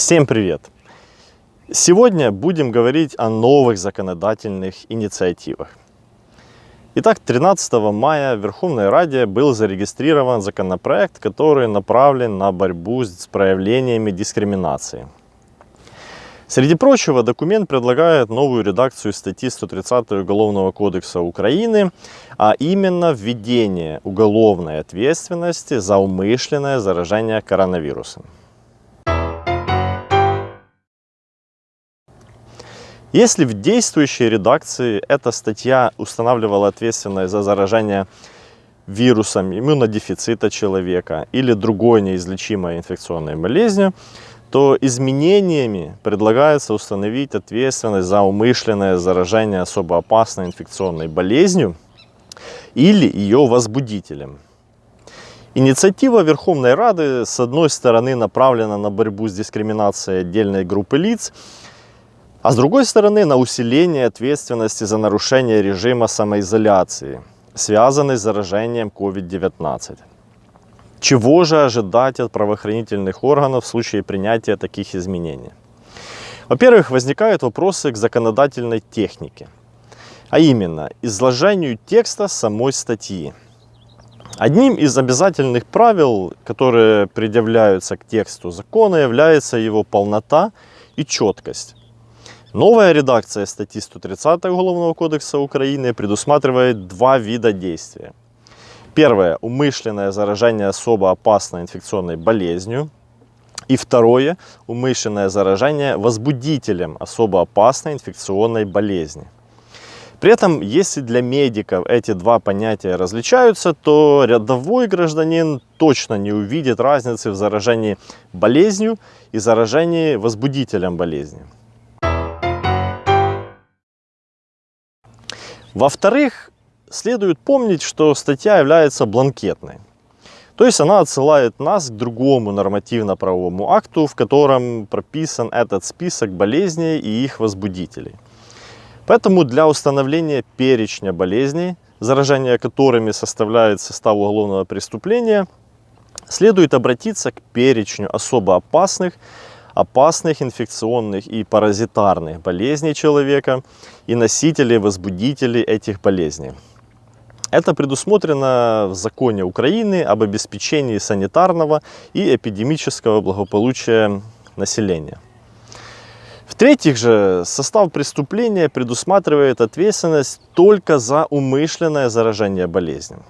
Всем привет! Сегодня будем говорить о новых законодательных инициативах. Итак, 13 мая в Верховной Раде был зарегистрирован законопроект, который направлен на борьбу с проявлениями дискриминации. Среди прочего, документ предлагает новую редакцию статьи 130 Уголовного кодекса Украины, а именно введение уголовной ответственности за умышленное заражение коронавирусом. Если в действующей редакции эта статья устанавливала ответственность за заражение вирусом иммунодефицита человека или другой неизлечимой инфекционной болезнью, то изменениями предлагается установить ответственность за умышленное заражение особо опасной инфекционной болезнью или ее возбудителем. Инициатива Верховной Рады, с одной стороны, направлена на борьбу с дискриминацией отдельной группы лиц, а с другой стороны, на усиление ответственности за нарушение режима самоизоляции, связанной с заражением COVID-19. Чего же ожидать от правоохранительных органов в случае принятия таких изменений? Во-первых, возникают вопросы к законодательной технике, а именно изложению текста самой статьи. Одним из обязательных правил, которые предъявляются к тексту закона, является его полнота и четкость. Новая редакция статьи 130 Уголовного кодекса Украины предусматривает два вида действия. Первое – умышленное заражение особо опасной инфекционной болезнью. И второе – умышленное заражение возбудителем особо опасной инфекционной болезни. При этом, если для медиков эти два понятия различаются, то рядовой гражданин точно не увидит разницы в заражении болезнью и заражении возбудителем болезни. Во-вторых, следует помнить, что статья является бланкетной. То есть она отсылает нас к другому нормативно-правовому акту, в котором прописан этот список болезней и их возбудителей. Поэтому для установления перечня болезней, заражение которыми составляет состав уголовного преступления, следует обратиться к перечню особо опасных опасных инфекционных и паразитарных болезней человека и носителей, возбудителей этих болезней. Это предусмотрено в законе Украины об обеспечении санитарного и эпидемического благополучия населения. В-третьих же, состав преступления предусматривает ответственность только за умышленное заражение болезнью.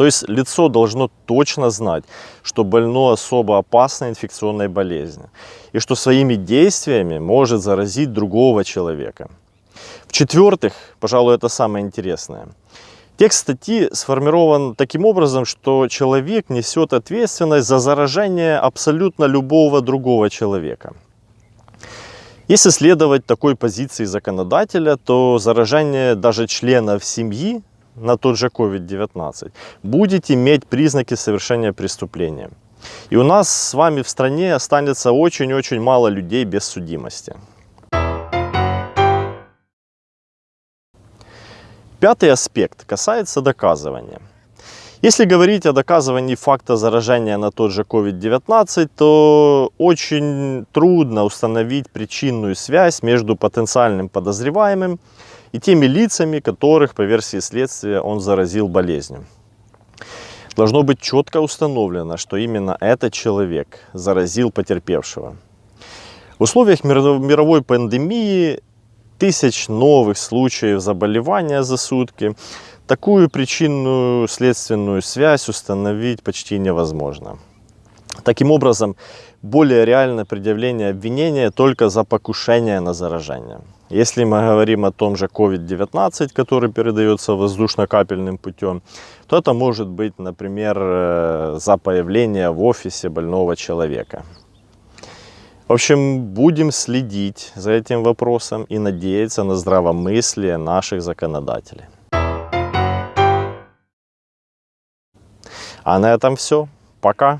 То есть лицо должно точно знать, что больно особо опасной инфекционной болезнью и что своими действиями может заразить другого человека. В-четвертых, пожалуй, это самое интересное, текст статьи сформирован таким образом, что человек несет ответственность за заражение абсолютно любого другого человека. Если следовать такой позиции законодателя, то заражение даже членов семьи на тот же COVID-19 будет иметь признаки совершения преступления. И у нас с вами в стране останется очень-очень мало людей без судимости. Пятый аспект касается доказывания. Если говорить о доказывании факта заражения на тот же COVID-19, то очень трудно установить причинную связь между потенциальным подозреваемым и теми лицами, которых, по версии следствия, он заразил болезнью. Должно быть четко установлено, что именно этот человек заразил потерпевшего. В условиях мировой пандемии тысяч новых случаев заболевания за сутки такую причинную следственную связь установить почти невозможно. Таким образом, более реально предъявление обвинения только за покушение на заражение. Если мы говорим о том же COVID-19, который передается воздушно-капельным путем, то это может быть, например, э, за появление в офисе больного человека. В общем, будем следить за этим вопросом и надеяться на здравомыслие наших законодателей. А на этом все. Пока.